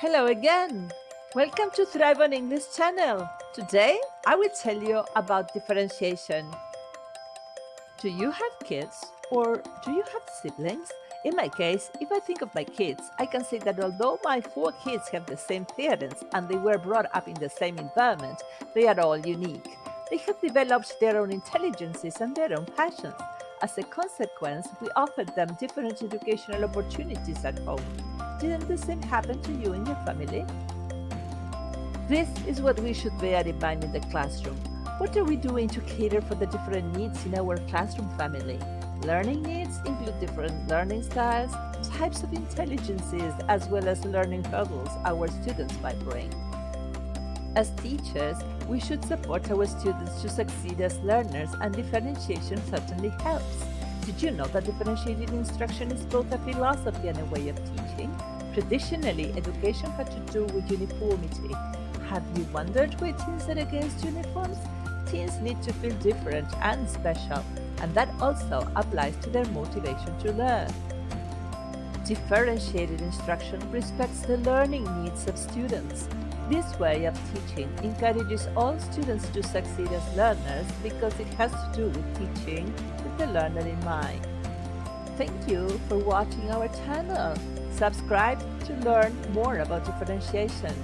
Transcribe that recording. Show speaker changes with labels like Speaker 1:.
Speaker 1: Hello again! Welcome to Thrive on English channel. Today, I will tell you about differentiation. Do you have kids or do you have siblings? In my case, if I think of my kids, I can say that although my four kids have the same parents and they were brought up in the same environment, they are all unique. They have developed their own intelligences and their own passions. As a consequence, we offered them different educational opportunities at home. Didn't the same happen to you and your family? This is what we should bear in mind in the classroom. What are we doing to cater for the different needs in our classroom family? Learning needs include different learning styles, types of intelligences, as well as learning hurdles our students might bring. As teachers, we should support our students to succeed as learners and differentiation certainly helps. Did you know that differentiated instruction is both a philosophy and a way of teaching? Traditionally, education had to do with uniformity. Have you wondered why teens are against uniforms? Teens need to feel different and special, and that also applies to their motivation to learn. Differentiated instruction respects the learning needs of students. This way of teaching encourages all students to succeed as learners because it has to do with teaching with the learner in mind. Thank you for watching our channel. Subscribe to learn more about differentiation.